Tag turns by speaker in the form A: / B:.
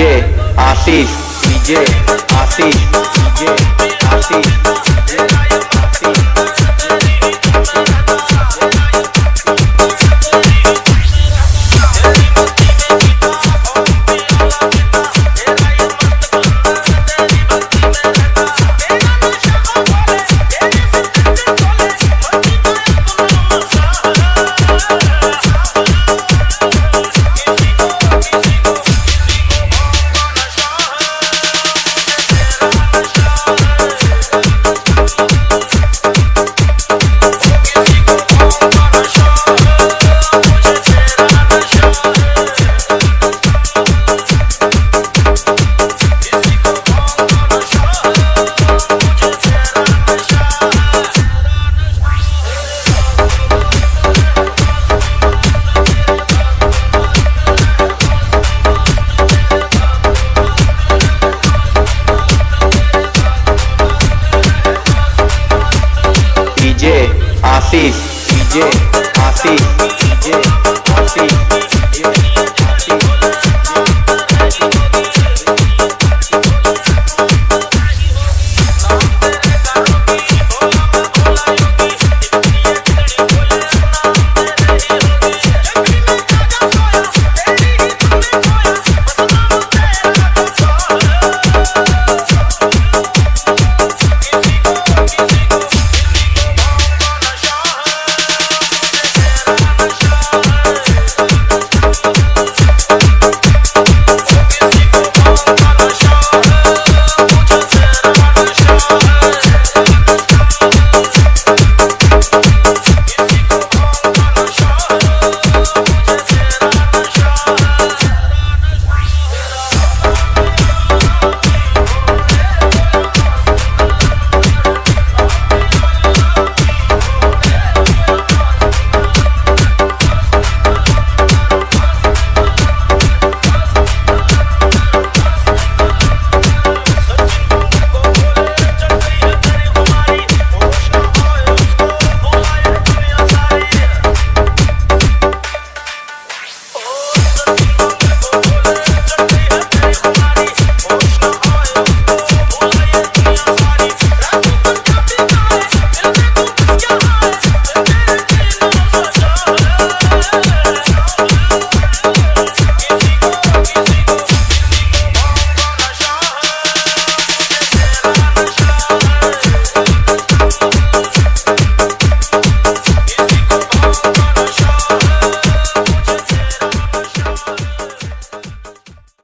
A: DJ Ashish DJ Ashish DJ Ashish Ashish Ashish Ashish you.